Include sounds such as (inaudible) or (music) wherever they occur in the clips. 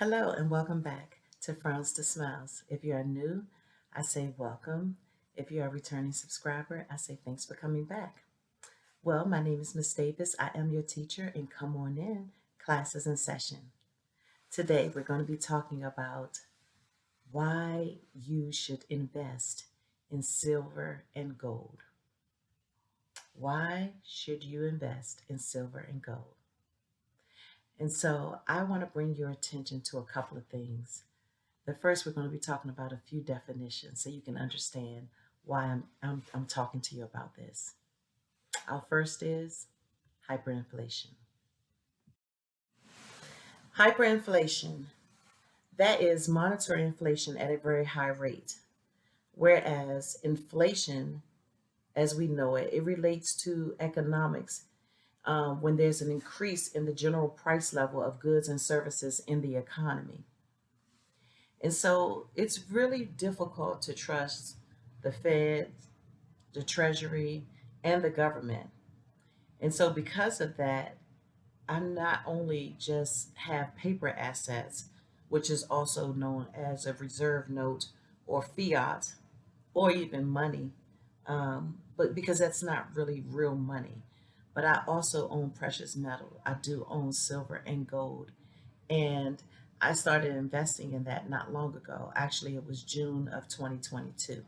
Hello and welcome back to Frowns to Smiles. If you are new, I say welcome. If you are a returning subscriber, I say thanks for coming back. Well, my name is Miss Davis. I am your teacher and come on in, classes in session. Today we're going to be talking about why you should invest in silver and gold. Why should you invest in silver and gold? And so I want to bring your attention to a couple of things. The first, we're going to be talking about a few definitions so you can understand why I'm, I'm, I'm talking to you about this. Our first is hyperinflation. Hyperinflation, that is monetary inflation at a very high rate, whereas inflation, as we know it, it relates to economics um, when there's an increase in the general price level of goods and services in the economy. And so it's really difficult to trust the Fed, the Treasury, and the government. And so because of that, I not only just have paper assets, which is also known as a reserve note or fiat or even money, um, but because that's not really real money but I also own precious metal. I do own silver and gold. And I started investing in that not long ago. Actually, it was June of 2022.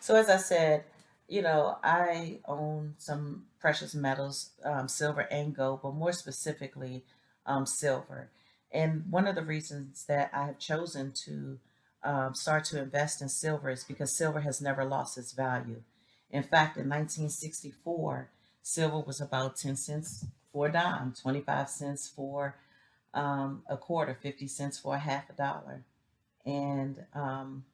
So as I said, you know, I own some precious metals, um, silver and gold, but more specifically, um, silver. And one of the reasons that I have chosen to um, start to invest in silver is because silver has never lost its value. In fact, in 1964, silver was about 10 cents for a dime, 25 cents for um, a quarter, 50 cents for a half a dollar. And um,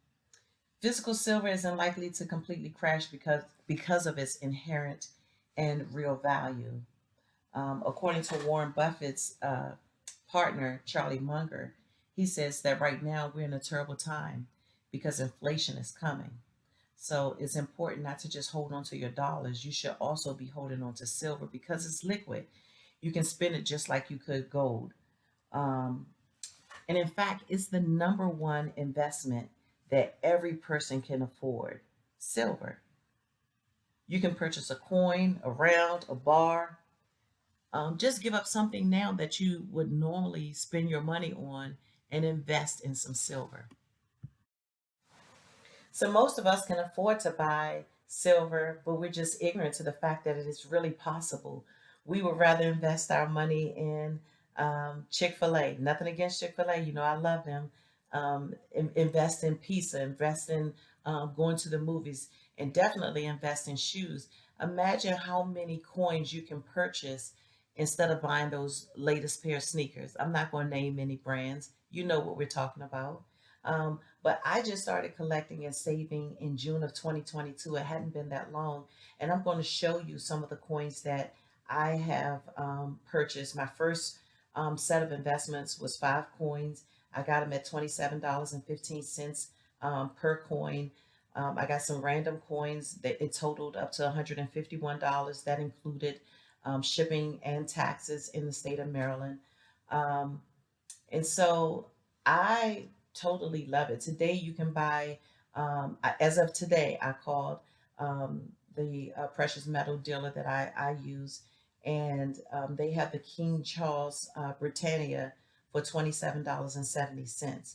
physical silver isn't likely to completely crash because, because of its inherent and real value. Um, according to Warren Buffett's uh, partner, Charlie Munger, he says that right now we're in a terrible time because inflation is coming. So it's important not to just hold on to your dollars. You should also be holding on to silver because it's liquid. You can spend it just like you could gold. Um, and in fact, it's the number one investment that every person can afford, silver. You can purchase a coin, a round, a bar. Um, just give up something now that you would normally spend your money on and invest in some silver. So most of us can afford to buy silver, but we're just ignorant to the fact that it is really possible. We would rather invest our money in um, Chick-fil-A. Nothing against Chick-fil-A. You know, I love them. Um, in, invest in pizza, invest in um, going to the movies, and definitely invest in shoes. Imagine how many coins you can purchase instead of buying those latest pair of sneakers. I'm not going to name any brands. You know what we're talking about. Um, but I just started collecting and saving in June of 2022. It hadn't been that long. And I'm going to show you some of the coins that I have um, purchased. My first um, set of investments was five coins. I got them at $27.15 um, per coin. Um, I got some random coins that it totaled up to $151. That included um, shipping and taxes in the state of Maryland. Um, and so I totally love it. Today you can buy, um, as of today, I called um, the uh, precious metal dealer that I, I use and um, they have the King Charles uh, Britannia for $27.70.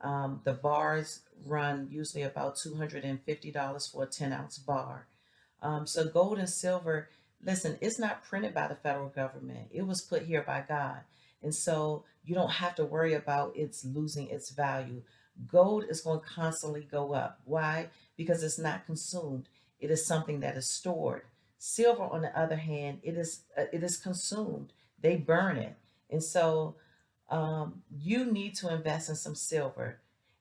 Um, the bars run usually about $250 for a 10 ounce bar. Um, so gold and silver, listen, it's not printed by the federal government. It was put here by God. And so you don't have to worry about it's losing its value. Gold is going to constantly go up. Why? Because it's not consumed. It is something that is stored. Silver, on the other hand, it is uh, it is consumed. They burn it. And so um, you need to invest in some silver.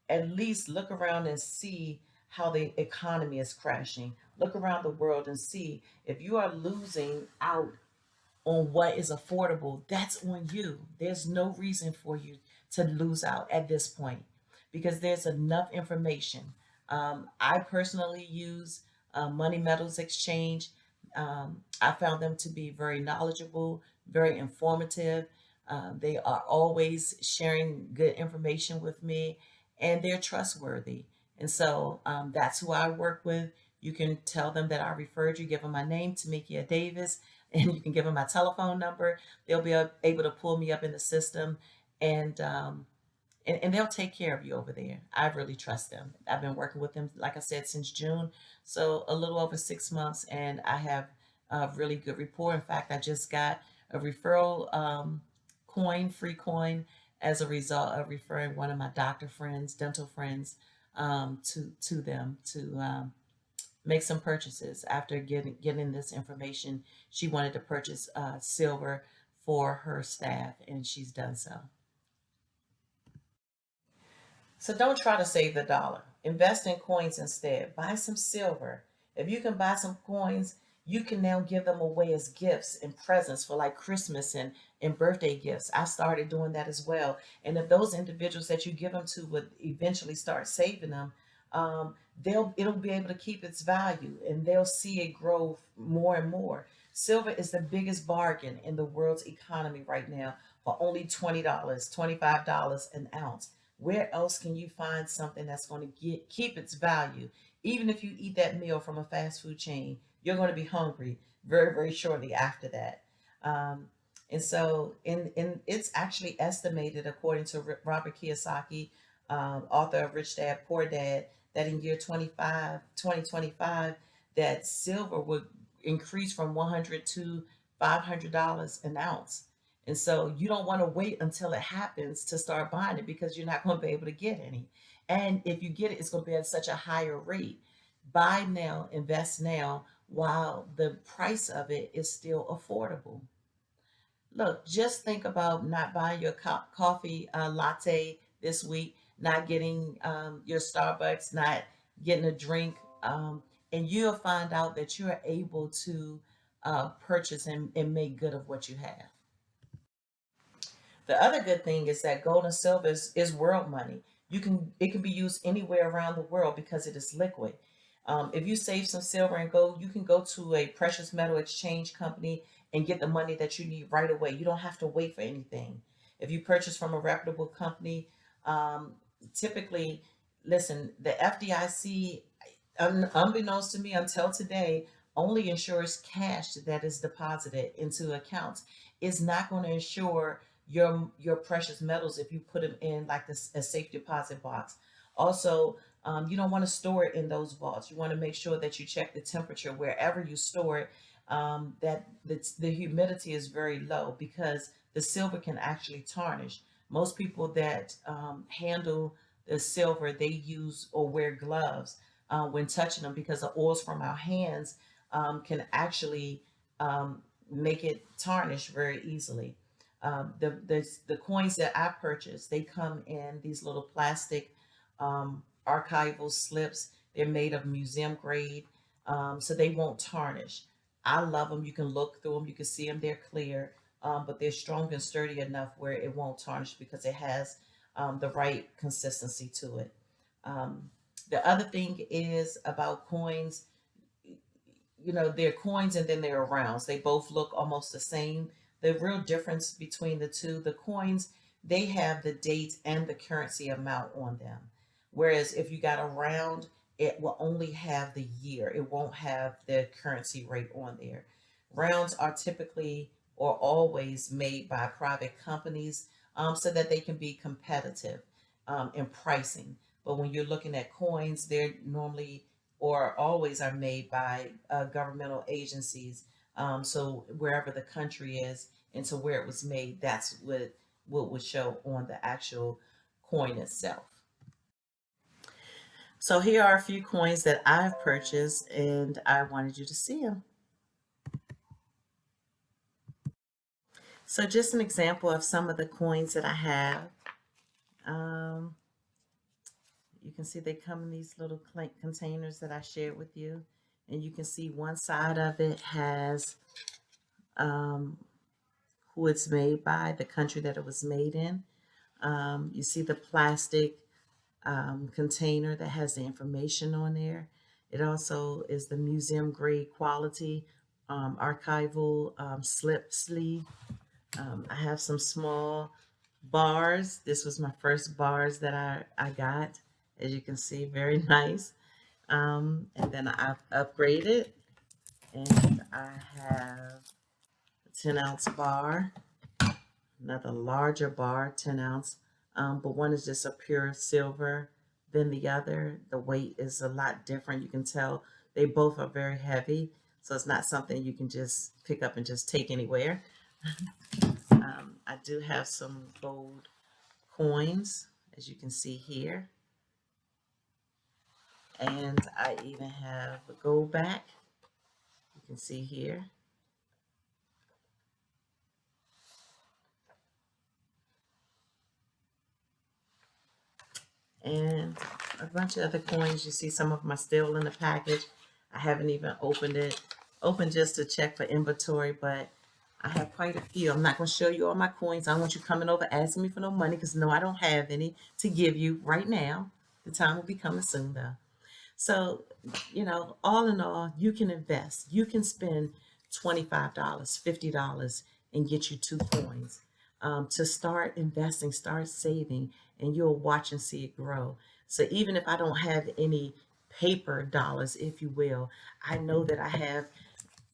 At least look around and see how the economy is crashing. Look around the world and see if you are losing out on what is affordable, that's on you. There's no reason for you to lose out at this point because there's enough information. Um, I personally use uh, Money Metals Exchange. Um, I found them to be very knowledgeable, very informative. Uh, they are always sharing good information with me and they're trustworthy. And so um, that's who I work with. You can tell them that I referred you, give them my name, Tamikia Davis, and you can give them my telephone number. They'll be able to pull me up in the system and um, and, and they'll take care of you over there. I really trust them. I've been working with them, like I said, since June, so a little over six months, and I have a really good rapport. In fact, I just got a referral um, coin, free coin, as a result of referring one of my doctor friends, dental friends, um, to to them to um, make some purchases. After getting getting this information, she wanted to purchase uh, silver for her staff, and she's done so. So don't try to save the dollar. Invest in coins instead. Buy some silver. If you can buy some coins, you can now give them away as gifts and presents for like Christmas and, and birthday gifts. I started doing that as well. And if those individuals that you give them to would eventually start saving them, um, they'll it'll be able to keep its value and they'll see it grow more and more. Silver is the biggest bargain in the world's economy right now for only $20, $25 an ounce. Where else can you find something that's going to get keep its value? Even if you eat that meal from a fast food chain, you're going to be hungry very, very shortly after that. Um, and so in, in it's actually estimated, according to Robert Kiyosaki, um, author of Rich Dad, Poor Dad, that in year 25, 2025, that silver would increase from 100 to $500 an ounce. And so you don't want to wait until it happens to start buying it because you're not going to be able to get any. And if you get it, it's going to be at such a higher rate. Buy now, invest now, while the price of it is still affordable. Look, just think about not buying your co coffee uh, latte this week, not getting um, your Starbucks, not getting a drink, um, and you'll find out that you're able to uh, purchase and, and make good of what you have. The other good thing is that gold and silver is, is world money. You can it can be used anywhere around the world because it is liquid. Um, if you save some silver and gold, you can go to a precious metal exchange company and get the money that you need right away. You don't have to wait for anything. If you purchase from a reputable company, um, typically, listen, the FDIC, un unbeknownst to me until today, only insures cash that is deposited into accounts. It's not going to insure your your precious metals if you put them in like this a safe deposit box. Also, um, you don't want to store it in those vaults. You want to make sure that you check the temperature wherever you store it, um, that the, the humidity is very low because the silver can actually tarnish. Most people that um, handle the silver, they use or wear gloves uh, when touching them because the oils from our hands um, can actually um, make it tarnish very easily. Um, the, the, the coins that I purchased, they come in these little plastic um, archival slips. They're made of museum grade, um, so they won't tarnish. I love them. You can look through them. You can see them. They're clear, um, but they're strong and sturdy enough where it won't tarnish because it has um, the right consistency to it. Um, the other thing is about coins, you know, they're coins and then they're rounds. They both look almost the same the real difference between the two, the coins, they have the date and the currency amount on them. Whereas if you got a round, it will only have the year. It won't have the currency rate on there. Rounds are typically or always made by private companies um, so that they can be competitive um, in pricing. But when you're looking at coins, they're normally or always are made by uh, governmental agencies um, so wherever the country is and to where it was made, that's what, what would show on the actual coin itself. So here are a few coins that I've purchased and I wanted you to see them. So just an example of some of the coins that I have. Um, you can see they come in these little containers that I shared with you and you can see one side of it has um, who it's made by, the country that it was made in. Um, you see the plastic um, container that has the information on there. It also is the museum grade quality um, archival um, slip sleeve Um, I have some small bars. This was my first bars that I, I got. As you can see, very (laughs) nice. Um, and then I've upgraded and I have a 10 ounce bar, another larger bar, 10 ounce, um, but one is just a pure silver than the other. The weight is a lot different. You can tell they both are very heavy, so it's not something you can just pick up and just take anywhere. Um, I do have some gold coins, as you can see here. And I even have a Goldback. You can see here. And a bunch of other coins. You see some of them are still in the package. I haven't even opened it. Open just to check for inventory, but I have quite a few. I'm not going to show you all my coins. I don't want you coming over asking me for no money because no, I don't have any to give you right now. The time will be coming soon though. So, you know, all in all, you can invest. You can spend $25, $50 and get you two coins. Um, to start investing, start saving, and you'll watch and see it grow. So even if I don't have any paper dollars, if you will, I know that I have,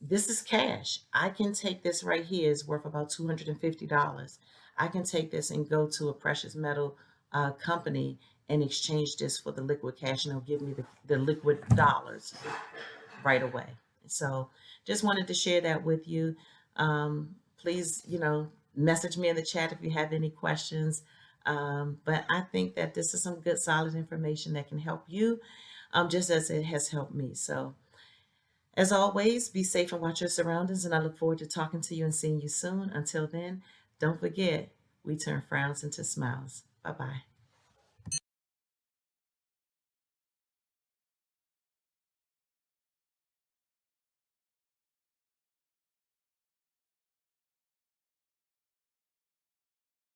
this is cash. I can take this right here is worth about $250. I can take this and go to a precious metal uh, company and exchange this for the liquid cash and they'll give me the, the liquid dollars right away. So just wanted to share that with you. Um, please, you know, message me in the chat if you have any questions. Um, but I think that this is some good solid information that can help you um, just as it has helped me. So as always, be safe and watch your surroundings. And I look forward to talking to you and seeing you soon. Until then, don't forget, we turn frowns into smiles. Bye-bye.